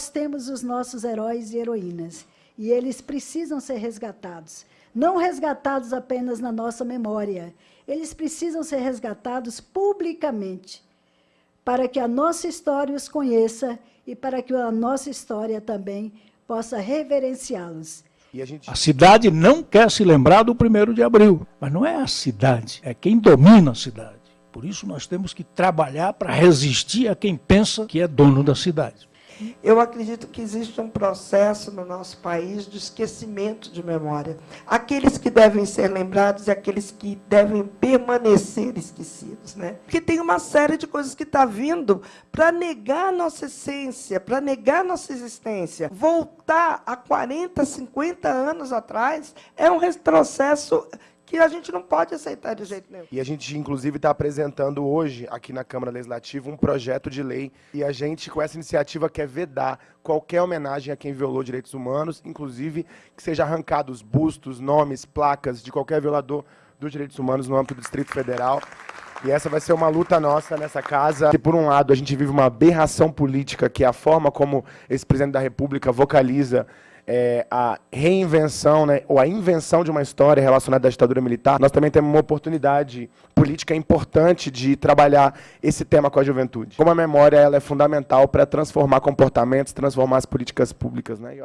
nós temos os nossos heróis e heroínas, e eles precisam ser resgatados. Não resgatados apenas na nossa memória, eles precisam ser resgatados publicamente, para que a nossa história os conheça e para que a nossa história também possa reverenciá-los. A gente... A cidade não quer se lembrar do 1 de abril, mas não é a cidade, é quem domina a cidade. Por isso nós temos que trabalhar para resistir a quem pensa que é dono da cidade. Eu acredito que existe um processo no nosso país de esquecimento de memória. Aqueles que devem ser lembrados e aqueles que devem permanecer esquecidos. Né? Porque tem uma série de coisas que está vindo para negar nossa essência, para negar nossa existência. Voltar a 40, 50 anos atrás é um retrocesso que a gente não pode aceitar de jeito nenhum. E a gente, inclusive, está apresentando hoje, aqui na Câmara Legislativa, um projeto de lei. E a gente, com essa iniciativa, quer vedar qualquer homenagem a quem violou direitos humanos, inclusive que seja arrancados bustos, nomes, placas de qualquer violador dos direitos humanos no âmbito do Distrito Federal. E essa vai ser uma luta nossa nessa casa. Que, por um lado, a gente vive uma aberração política, que é a forma como esse presidente da República vocaliza é, a reinvenção, né, ou a invenção de uma história relacionada à ditadura militar, nós também temos uma oportunidade política importante de trabalhar esse tema com a juventude. Como a memória ela é fundamental para transformar comportamentos, transformar as políticas públicas. Né?